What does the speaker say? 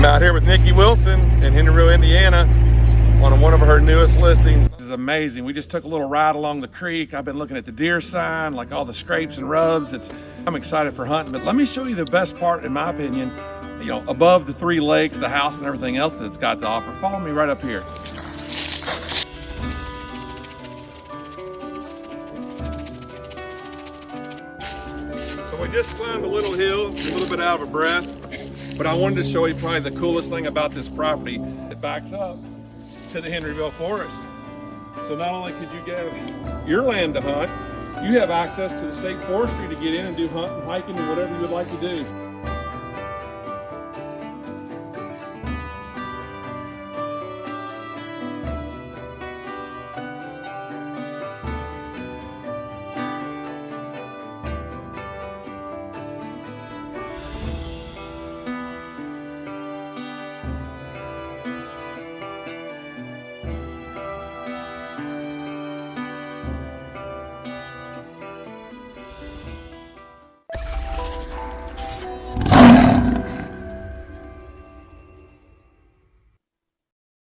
I'm out here with Nikki Wilson in Henryville, Indiana on one of her newest listings. This is amazing. We just took a little ride along the creek. I've been looking at the deer sign, like all the scrapes and rubs. It's I'm excited for hunting, but let me show you the best part, in my opinion, you know, above the three lakes, the house and everything else that it's got to offer. Follow me right up here. So we just climbed a little hill, a little bit out of breath, but I wanted to show you probably the coolest thing about this property. It backs up to the Henryville Forest. So not only could you get your land to hunt, you have access to the state forestry to get in and do hunting, hiking, and whatever you would like to do.